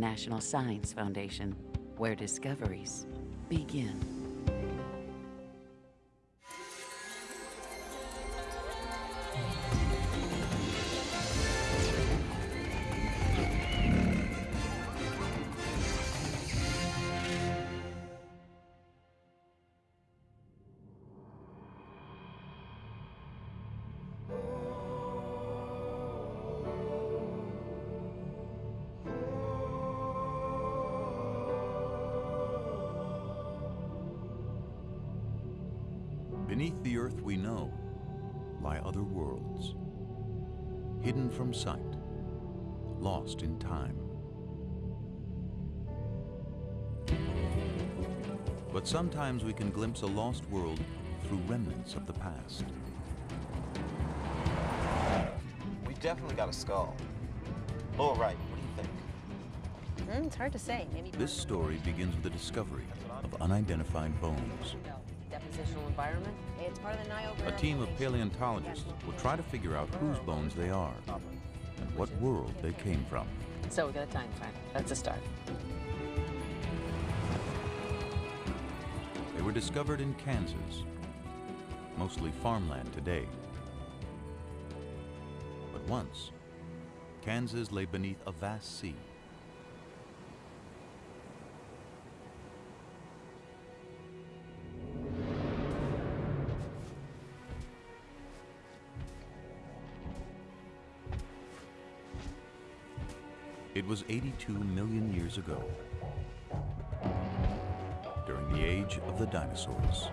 National Science Foundation, where discoveries begin. Sometimes we can glimpse a lost world through remnants of the past. We definitely got a skull. Lower right, what do you think? Mm, it's hard to say. Maybe This story begins with the discovery of unidentified bones. depositional environment. It's part of the Niobrara A team of paleontologists will try to figure out whose bones they are and what world they came from. So we got a time frame. That's a start. Were discovered in Kansas, mostly farmland today. But once, Kansas lay beneath a vast sea. It was 82 million years ago, age of the dinosaurs.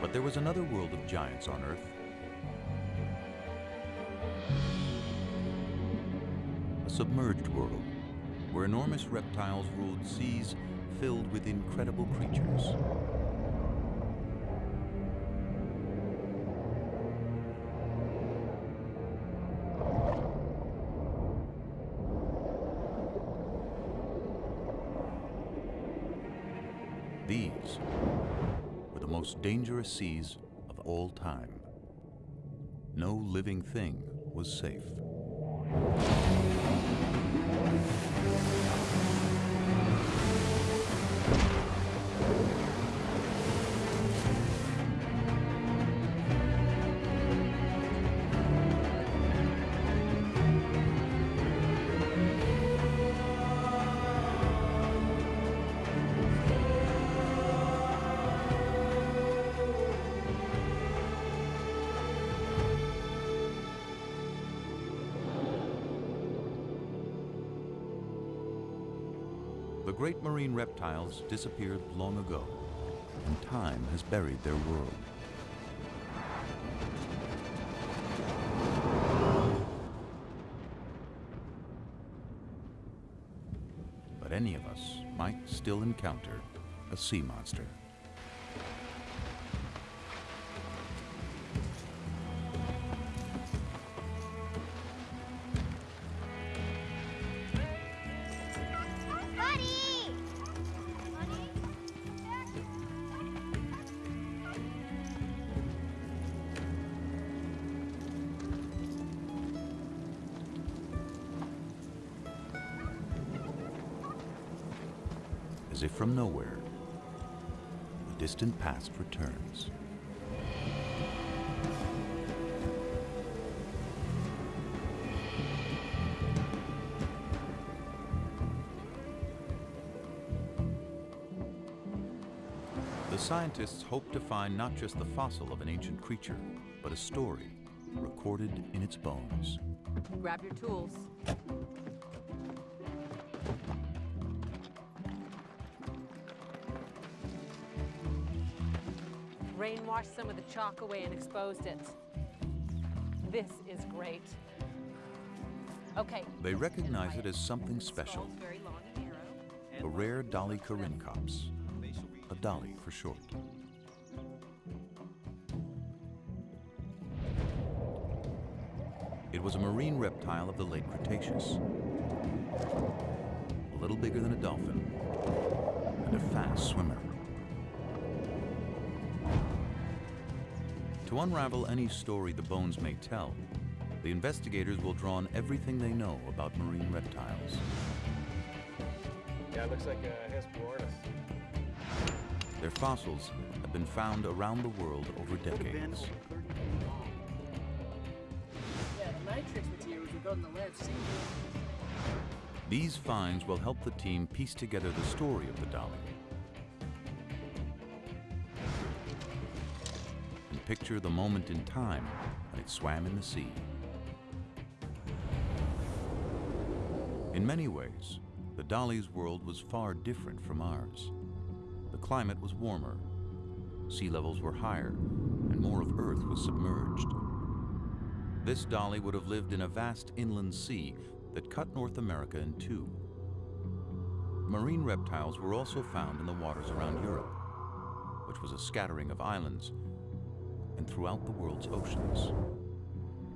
But there was another world of giants on Earth. Submerged world where enormous reptiles ruled seas filled with incredible creatures. These were the most dangerous seas of all time. No living thing was safe. The great marine reptiles disappeared long ago, and time has buried their world. But any of us might still encounter a sea monster. Distant past returns. The scientists hope to find not just the fossil of an ancient creature, but a story recorded in its bones. Grab your tools. Washed some of the chalk away and exposed it. This is great. Okay. They recognize it as something special, Skull's very long and narrow. a rare Dolichorhynchops. a dolly for short. It was a marine reptile of the late Cretaceous. A little bigger than a dolphin and a fast swimmer. To unravel any story the bones may tell, the investigators will draw on everything they know about marine reptiles. Yeah, it looks like uh, a Hesperornis. Their fossils have been found around the world over decades. Yeah, the matrix materials we got in the lab seem These finds will help the team piece together the story of the dolly picture the moment in time when it swam in the sea. In many ways, the dolly's world was far different from ours. The climate was warmer, sea levels were higher, and more of Earth was submerged. This dolly would have lived in a vast inland sea that cut North America in two. Marine reptiles were also found in the waters around Europe, which was a scattering of islands, and throughout the world's oceans.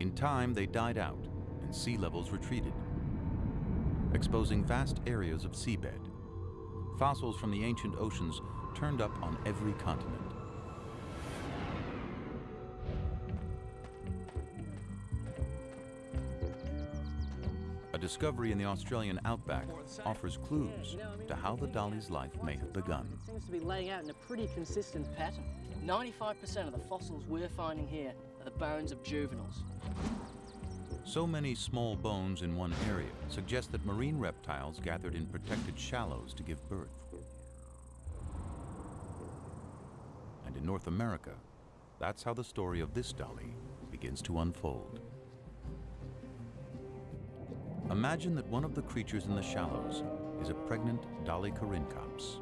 In time, they died out and sea levels retreated, exposing vast areas of seabed. Fossils from the ancient oceans turned up on every continent. Discovery in the Australian outback offers clues to how the dolly's life may have begun. It seems to be laying out in a pretty consistent pattern. 95% of the fossils we're finding here are the bones of juveniles. So many small bones in one area suggest that marine reptiles gathered in protected shallows to give birth. And in North America, that's how the story of this dolly begins to unfold. Imagine that one of the creatures in the shallows is a pregnant Dolichorhynchops.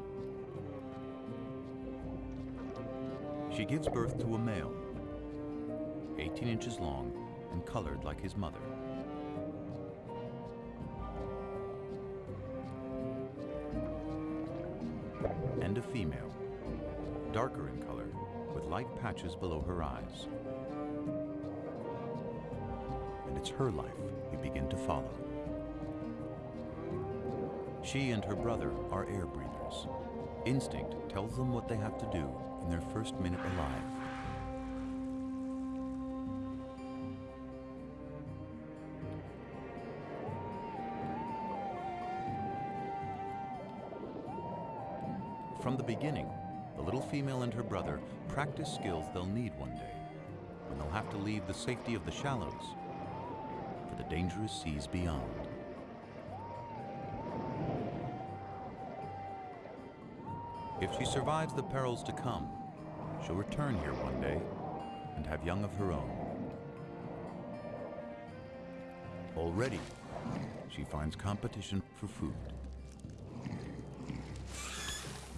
She gives birth to a male, 18 inches long and colored like his mother. And a female, darker in color, with light patches below her eyes. And it's her life we begin to follow. She and her brother are air breathers. Instinct tells them what they have to do in their first minute alive. From the beginning, the little female and her brother practice skills they'll need one day when they'll have to leave the safety of the shallows for the dangerous seas beyond. If she survives the perils to come, she'll return here one day and have young of her own. Already, she finds competition for food.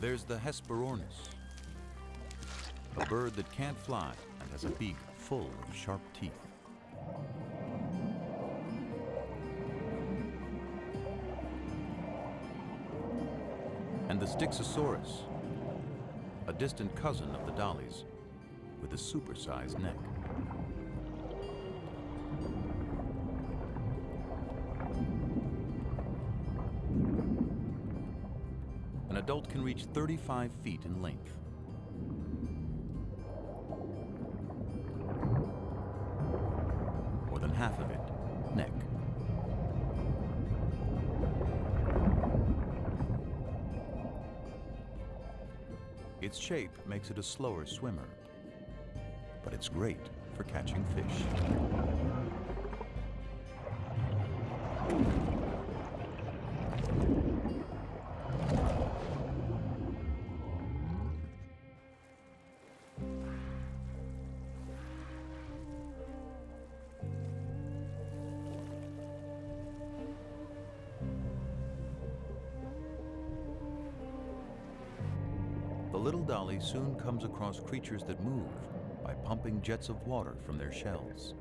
There's the Hesperornis, a bird that can't fly and has a beak full of sharp teeth. And the Styxosaurus, a distant cousin of the dollies with a supersized neck. An adult can reach 35 feet in length. Shape makes it a slower swimmer, but it's great for catching fish. Comes across creatures that move by pumping jets of water from their shells.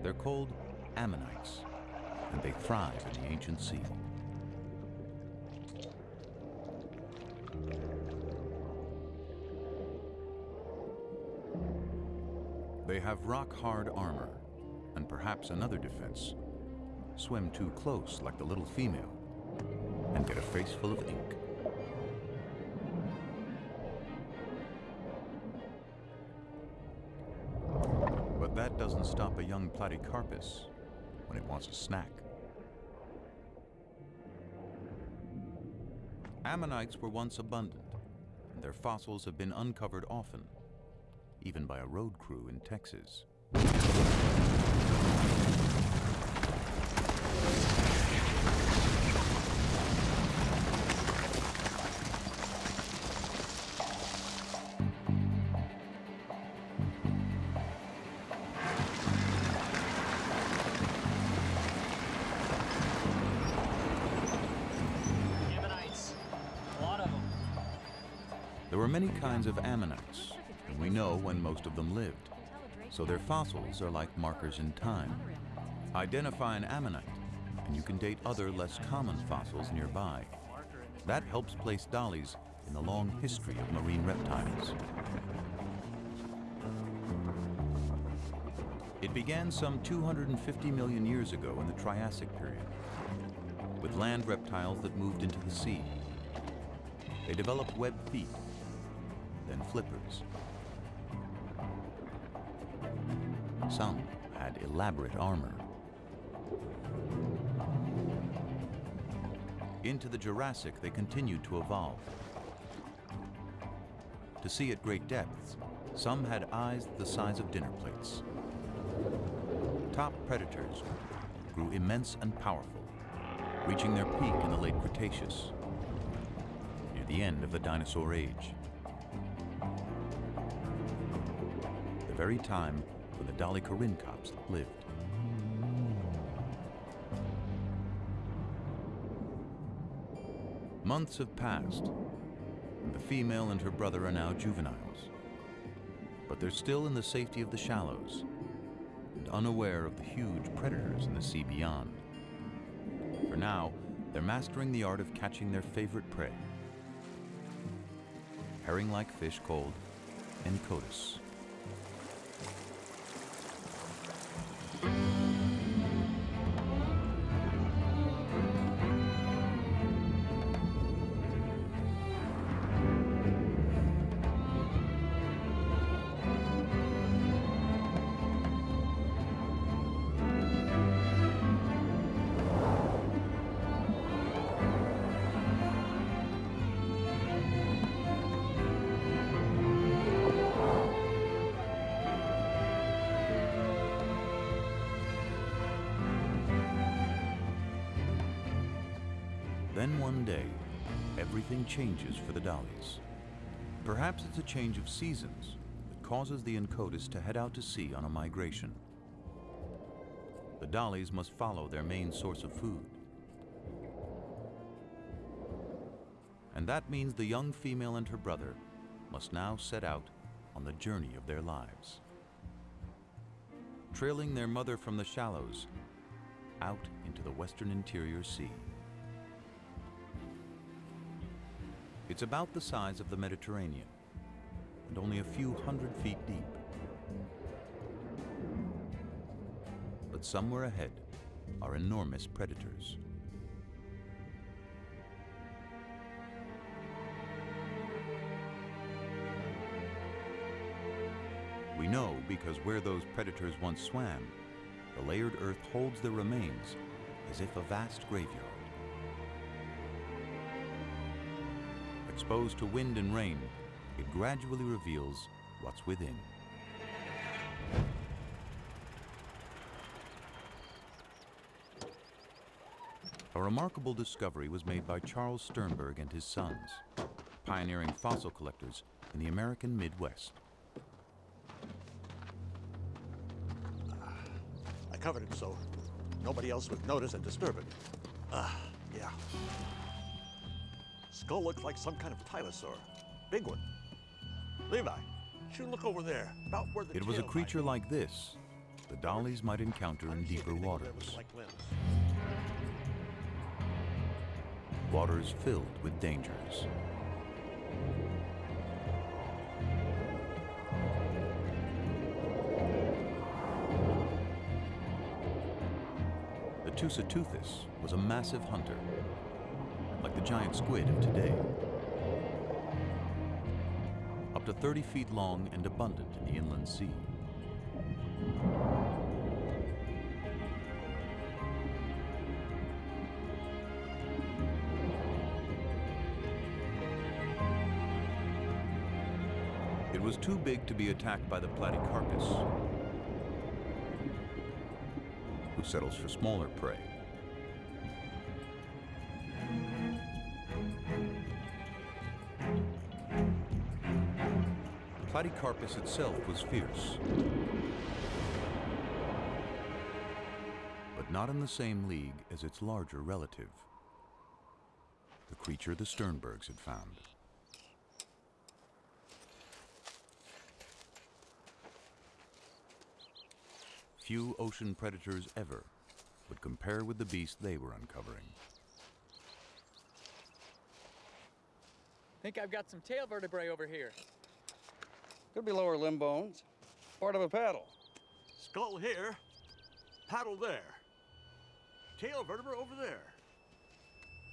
They're called ammonites, and they thrive in the ancient sea. They have rock-hard armor, and perhaps another defense. Swim too close like the little female, and get a face full of ink. But that doesn't stop a young Platecarpus when it wants a snack. Ammonites were once abundant, and their fossils have been uncovered often, even by a road crew in Texas. There were many kinds of ammonites, and we know when most of them lived. So their fossils are like markers in time. Identify an ammonite, and you can date other less common fossils nearby. That helps place dollies in the long history of marine reptiles. It began some 250 million years ago in the Triassic period, with land reptiles that moved into the sea. They developed webbed feet, then flippers. Some had elaborate armor. Into the Jurassic, they continued to evolve. To see at great depths, some had eyes the size of dinner plates. Top predators grew immense and powerful, reaching their peak in the late Cretaceous, near the end of the dinosaur age. Very time when the Dolichorhynchops lived. Months have passed, and the female and her brother are now juveniles. But they're still in the safety of the shallows, and unaware of the huge predators in the sea beyond. For now, they're mastering the art of catching their favorite prey. Herring-like fish called Enchodus. Changes for the dollies. Perhaps it's a change of seasons that causes the Enchodus to head out to sea on a migration. The dollies must follow their main source of food. And that means the young female and her brother must now set out on the journey of their lives. Trailing their mother from the shallows out into the western interior sea. It's about the size of the Mediterranean and only a few hundred feet deep. But somewhere ahead are enormous predators. We know because where those predators once swam, the layered earth holds their remains as if a vast graveyard. Exposed to wind and rain, it gradually reveals what's within. A remarkable discovery was made by Charles Sternberg and his sons, pioneering fossil collectors in the American Midwest. I covered it so nobody else would notice and disturb it. Ah, yeah. Skull looks like some kind of tylosaur. Big one. Levi, should look over there, about where the It was a might creature be. like this the dollies might encounter in deeper anything over there with waters. like waters filled with dangers. The Tusoteuthis was a massive hunter, the giant squid of today. Up to 30 feet long and abundant in the inland sea. It was too big to be attacked by the Platecarpus, who settles for smaller prey. Platecarpus itself was fierce, but not in the same league as its larger relative, the creature the Sternbergs had found. Few ocean predators ever would compare with the beast they were uncovering. Think I've got some tail vertebrae over here. Could be lower limb bones. Part of a paddle. Skull here, paddle there. Tail vertebra over there.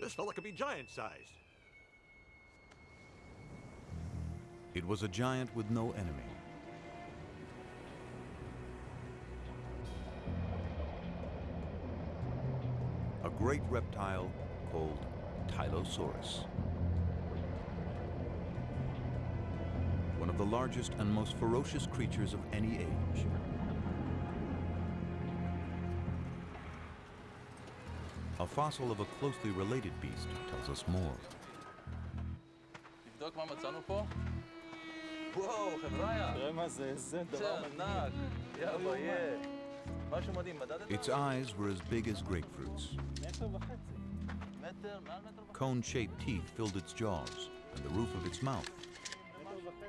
This fella could be giant sized. It was a giant with no enemy. A great reptile called Tylosaurus. of the largest and most ferocious creatures of any age. A fossil of a closely related beast tells us more. תבדוק מה מצאנו פה. וואו, חבריה. תראה מה זה, איזה דבר ענק. יא ביה. משהו מדהים, מדדת? Its eyes were as big as grapefruits. מטר וחצי. מטר, מעל מטר וחצי. Cone-shaped teeth filled its jaws and the roof of its mouth.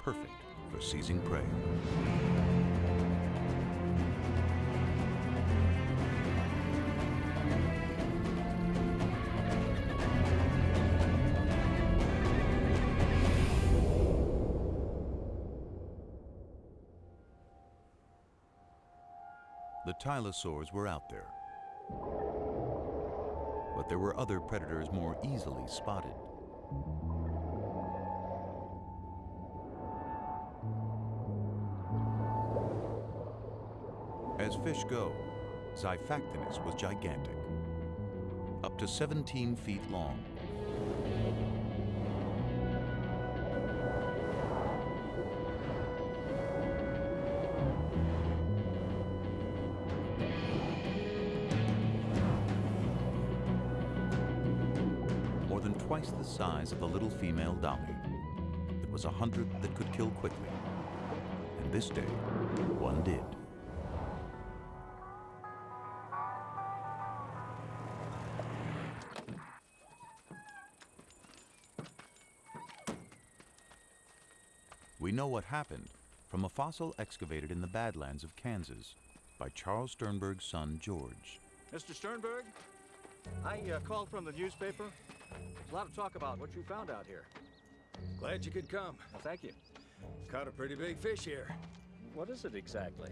Perfect for seizing prey. The tylosaurs were out there. But there were other predators more easily spotted. Fish go, Xiphactinus was gigantic, up to 17 feet long. More than twice the size of the little female dolly. It was a hunter that could kill quickly. And this day, one did. We know what happened from a fossil excavated in the Badlands of Kansas by Charles Sternberg's son, George. Mr. Sternberg, I uh, called from the newspaper. There's a lot of talk about what you found out here. Glad you could come. Well, thank you. Caught a pretty big fish here. What is it exactly?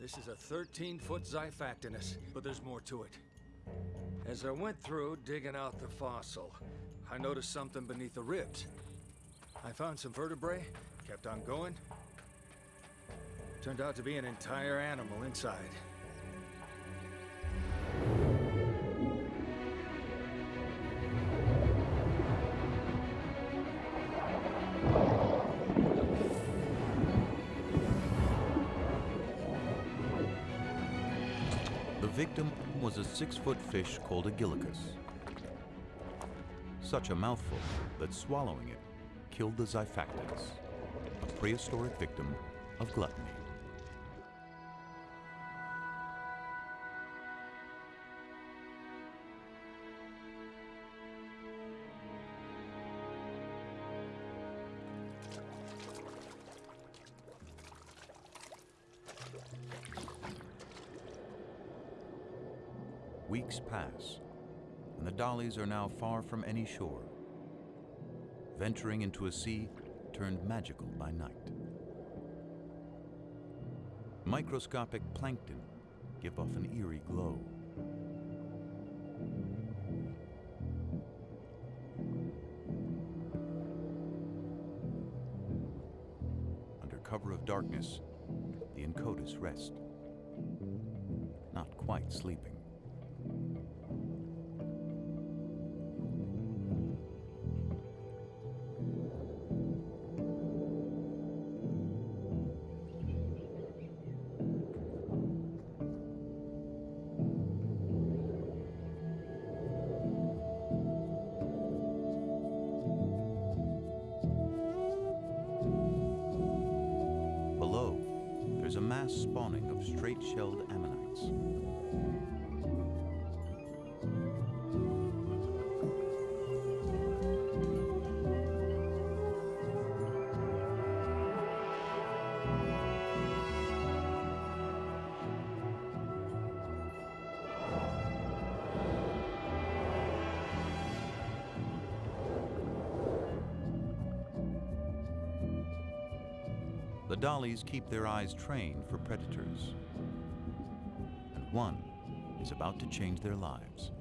This is a 13-foot Xiphactinus, but there's more to it. As I went through digging out the fossil, I noticed something beneath the ribs. I found some vertebrae, kept on going. Turned out to be an entire animal inside. The victim was a six-foot fish called a gillicus. Such a mouthful that swallowing it killed the Xiphactinus, a prehistoric victim of gluttony. Weeks pass, and the dollies are now far from any shore, venturing into a sea turned magical by night. Microscopic plankton give off an eerie glow. Under cover of darkness, the Enchodus rest, not quite sleeping. Straight-shelled ammonites. Dollies keep their eyes trained for predators. And one is about to change their lives.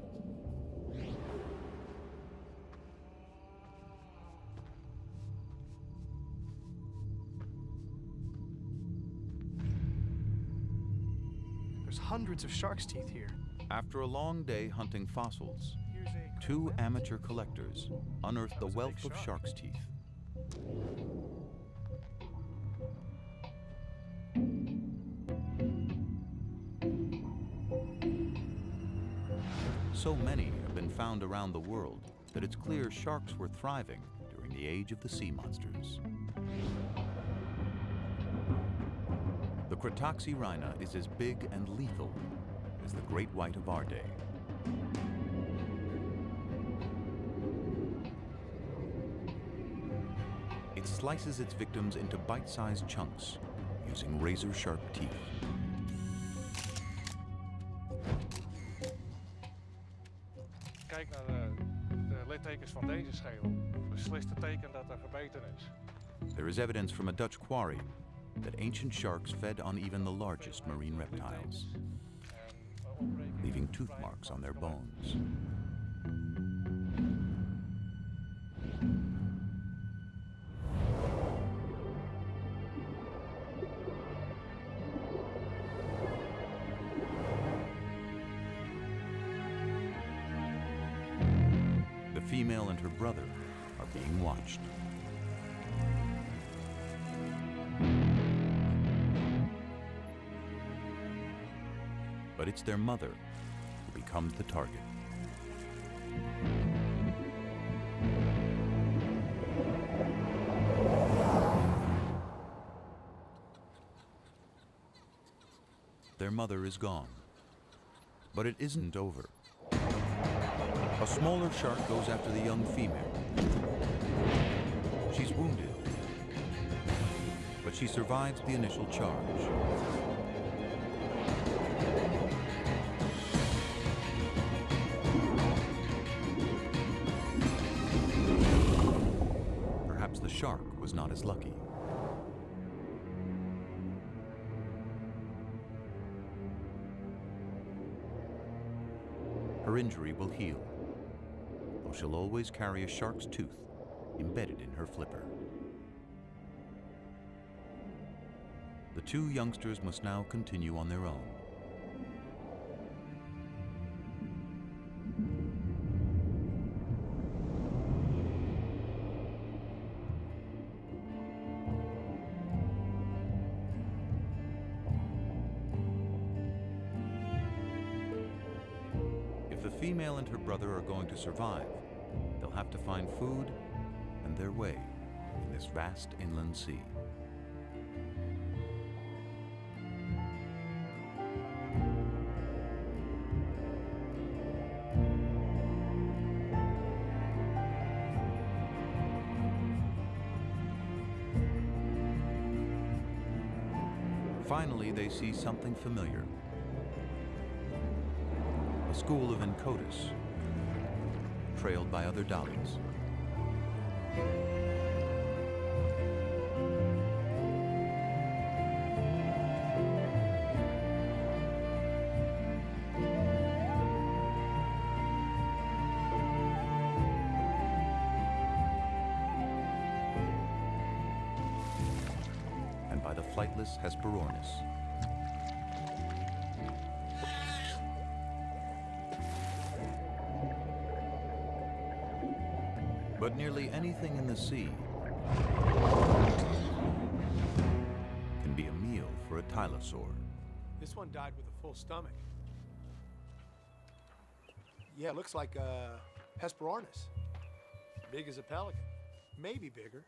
There's hundreds of shark's teeth here. After a long day hunting fossils, two amateur collectors unearthed the wealth of shark's teeth. Found around the world that it's clear sharks were thriving during the age of the sea monsters. The Cretoxyrhina is as big and lethal as the great white of our day. It slices its victims into bite-sized chunks using razor-sharp teeth. Van deze schedel. Beslist teken dat er gebeten is. There is evidence from a Dutch quarry that ancient sharks fed on even the largest marine reptiles, leaving tooth marks on their bones. It's their mother who becomes the target. Their mother is gone. But it isn't over. A smaller shark goes after the young female. She's wounded, but she survives the initial charge. Was not as lucky. Her injury will heal, though she'll always carry a shark's tooth embedded in her flipper. The two youngsters must now continue on their own. Survive, they'll have to find food and their way in this vast inland sea. Finally, they see something familiar. A school of Enchodus, trailed by other dollies. But nearly anything in the sea can be a meal for a tylosaur. This one died with a full stomach. Yeah, it looks like a Hesperornis. Big as a pelican. Maybe bigger.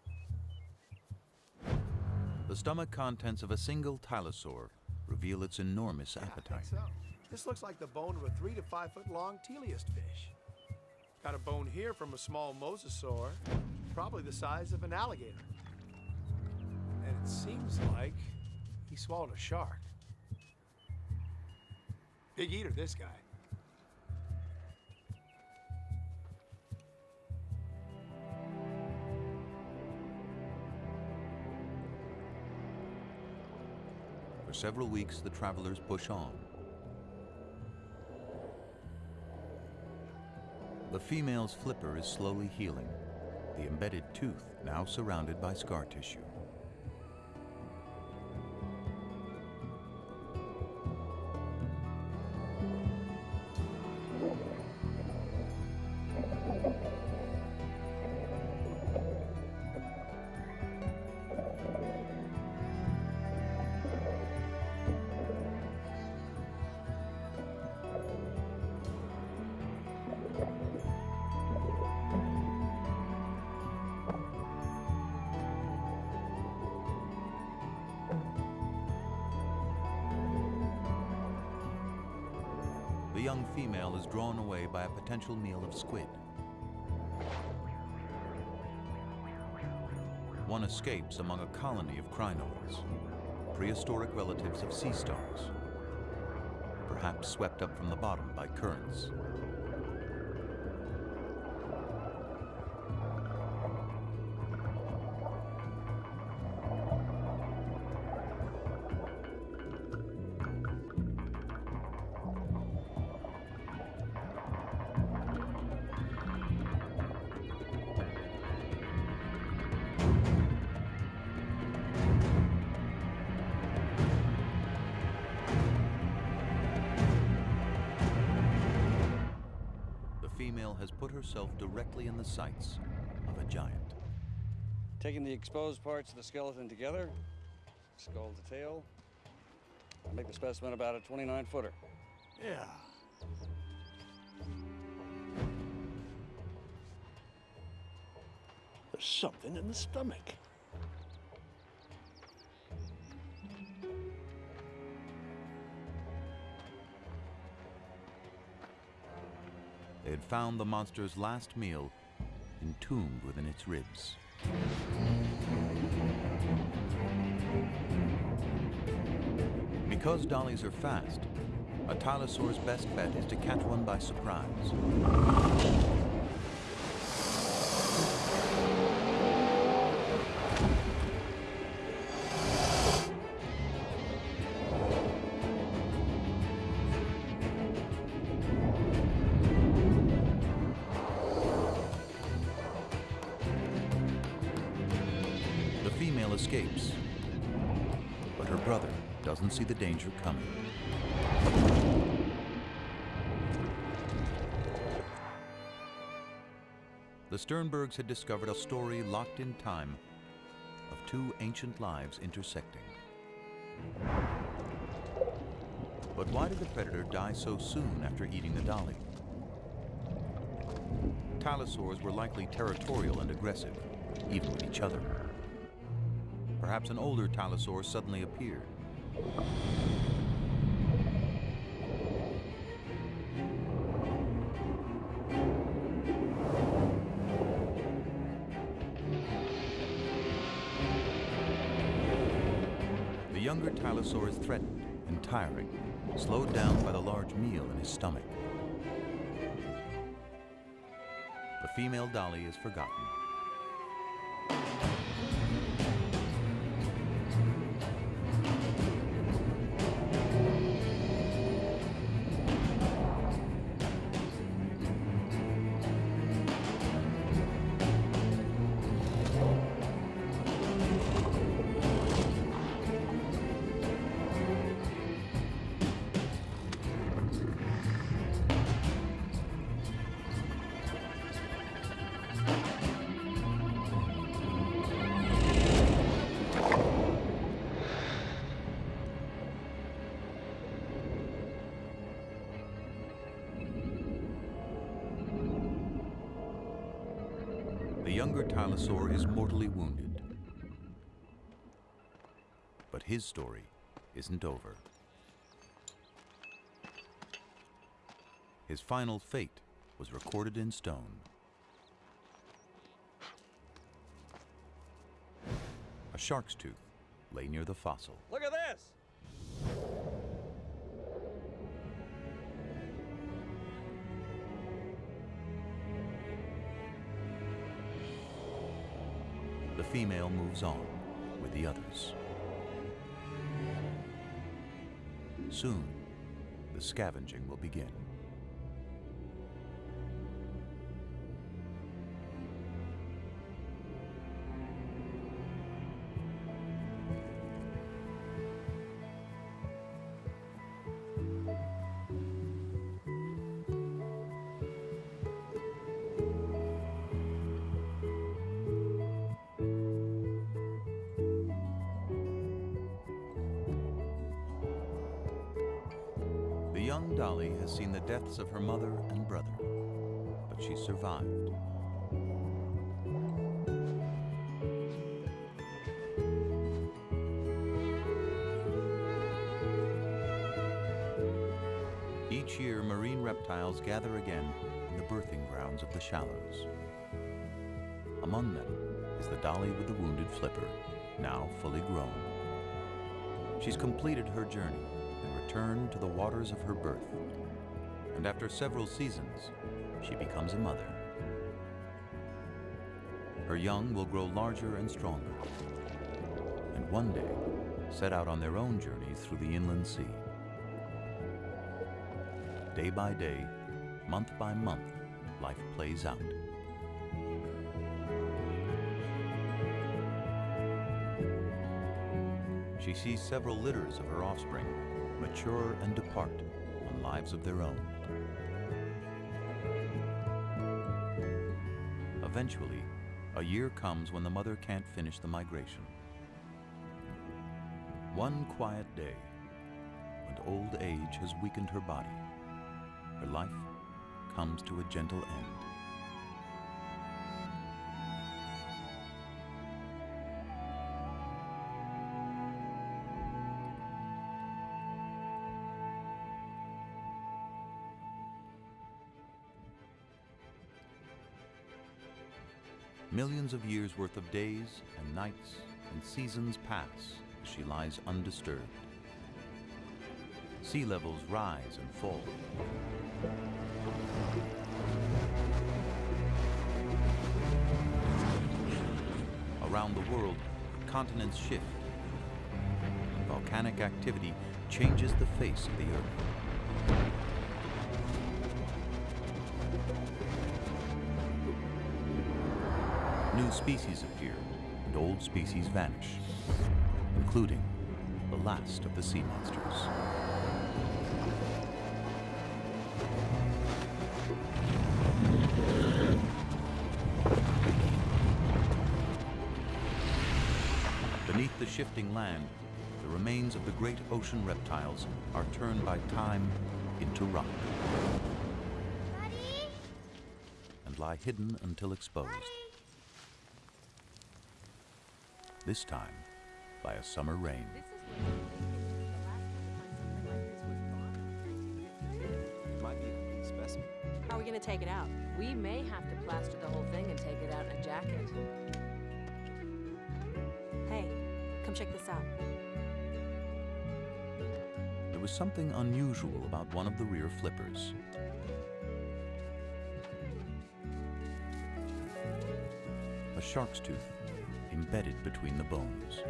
The stomach contents of a single tylosaur reveal its enormous appetite. so. This looks like the bone of a three to five foot long teleost fish. Got a bone here from a small mosasaur, probably the size of an alligator. And it seems like he swallowed a shark. Big eater, this guy. For several weeks, the travelers push on. The female's flipper is slowly healing, the embedded tooth now surrounded by scar tissue. Young female is drawn away by a potential meal of squid. One escapes among a colony of crinoids, prehistoric relatives of sea stars, perhaps swept up from the bottom by currents. The sights of a giant. Taking the exposed parts of the skeleton together, skull to tail, I make the specimen about a 29 footer. Yeah. There's something in the stomach. They had found the monster's last meal entombed within its ribs. Because dollies are fast, a tylosaur's best bet is to catch one by surprise. Sternbergs had discovered a story locked in time of two ancient lives intersecting. But why did the predator die so soon after eating the dolly? Tylosaurs were likely territorial and aggressive, even with each other. Perhaps an older Tylosaur suddenly appeared. Is threatened and tiring, slowed down by the large meal in his stomach. The female dolly is forgotten. Tylosaur is mortally wounded. But his story isn't over. His final fate was recorded in stone. A shark's tooth lay near the fossil. Look at this! Female moves on with the others. Soon, the scavenging will begin. Survived. Each year, marine reptiles gather again in the birthing grounds of the shallows. Among them is the dolly with the wounded flipper, now fully grown. She's completed her journey and returned to the waters of her birth. And after several seasons, she becomes a mother. Her young will grow larger and stronger, and one day set out on their own journeys through the inland sea. Day by day, month by month, life plays out. She sees several litters of her offspring mature and depart on lives of their own. Eventually, a year comes when the mother can't finish the migration. One quiet day, when old age has weakened her body, her life comes to a gentle end. Millions of years worth of days and nights and seasons pass as she lies undisturbed. Sea levels rise and fall. Around the world, continents shift. Volcanic activity changes the face of the Earth. Species appear and old species vanish, including the last of the sea monsters. Beneath the shifting land, the remains of the great ocean reptiles are turned by time into rock and lie hidden until exposed. This time by a summer rain. It might be a complete specimen. How are we gonna take it out? We may have to plaster the whole thing and take it out in a jacket. Hey, come check this out. There was something unusual about one of the rear flippers. A shark's tooth embedded between the bones.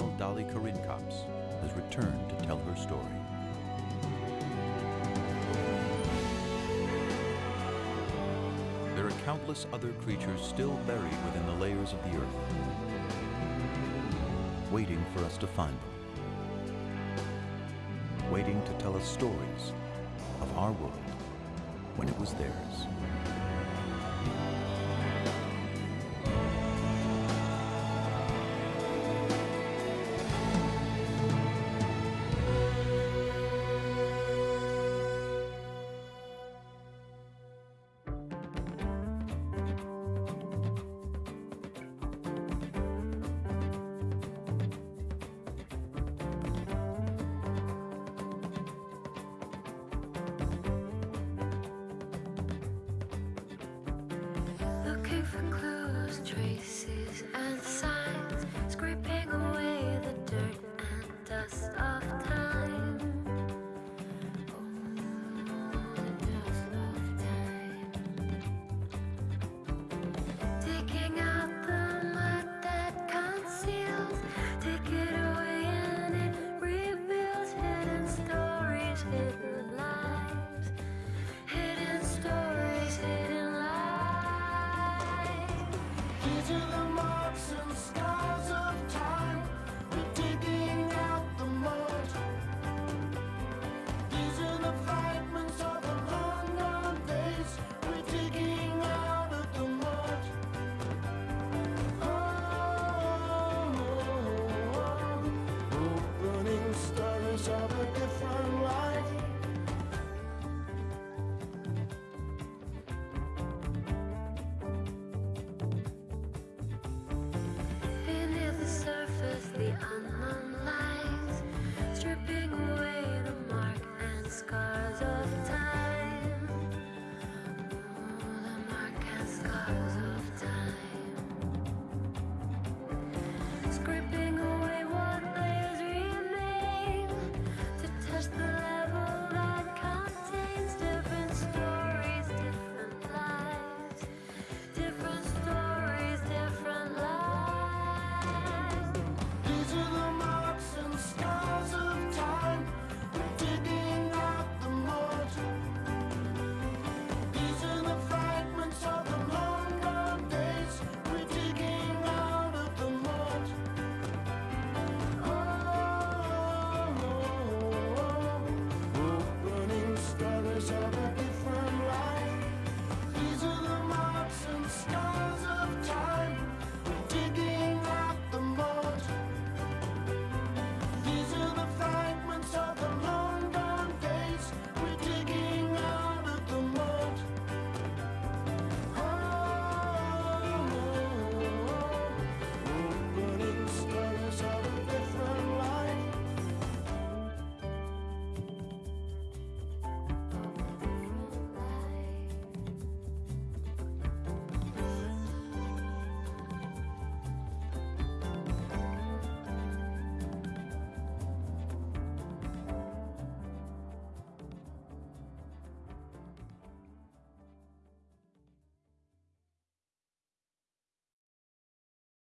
Dolichorhynchops has returned to tell her story. There are countless other creatures still buried within the layers of the earth, waiting for us to find them, waiting to tell us stories of our world when it was theirs.